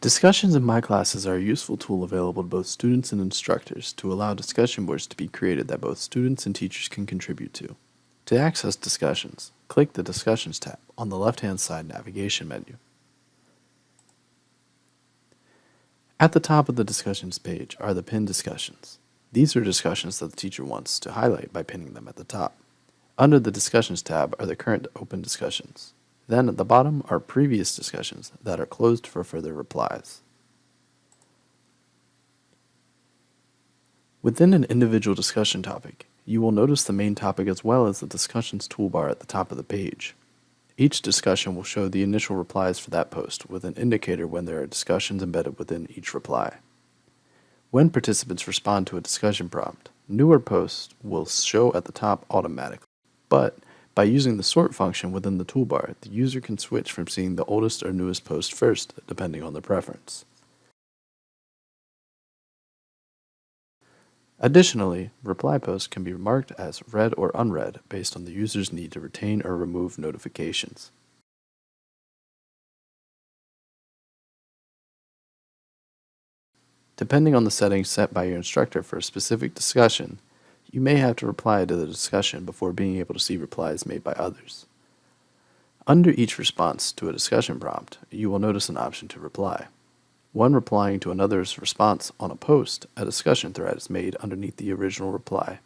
Discussions in My Classes are a useful tool available to both students and instructors to allow discussion boards to be created that both students and teachers can contribute to. To access discussions, click the Discussions tab on the left-hand side navigation menu. At the top of the discussions page are the pinned discussions. These are discussions that the teacher wants to highlight by pinning them at the top. Under the Discussions tab are the current open discussions. Then at the bottom are previous discussions that are closed for further replies. Within an individual discussion topic, you will notice the main topic as well as the discussions toolbar at the top of the page. Each discussion will show the initial replies for that post with an indicator when there are discussions embedded within each reply. When participants respond to a discussion prompt, newer posts will show at the top automatically, but by using the sort function within the toolbar, the user can switch from seeing the oldest or newest post first, depending on their preference. Additionally, reply posts can be marked as read or unread based on the user's need to retain or remove notifications. Depending on the settings set by your instructor for a specific discussion, you may have to reply to the discussion before being able to see replies made by others. Under each response to a discussion prompt, you will notice an option to reply. When replying to another's response on a post, a discussion thread is made underneath the original reply.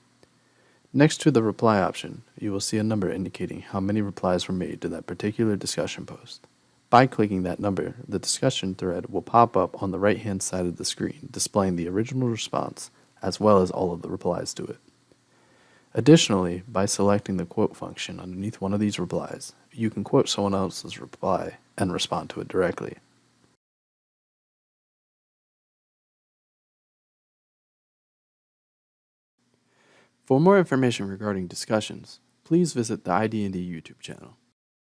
Next to the reply option, you will see a number indicating how many replies were made to that particular discussion post. By clicking that number, the discussion thread will pop up on the right hand side of the screen, displaying the original response as well as all of the replies to it. Additionally, by selecting the quote function underneath one of these replies, you can quote someone else's reply and respond to it directly. For more information regarding discussions, please visit the ID&D YouTube channel.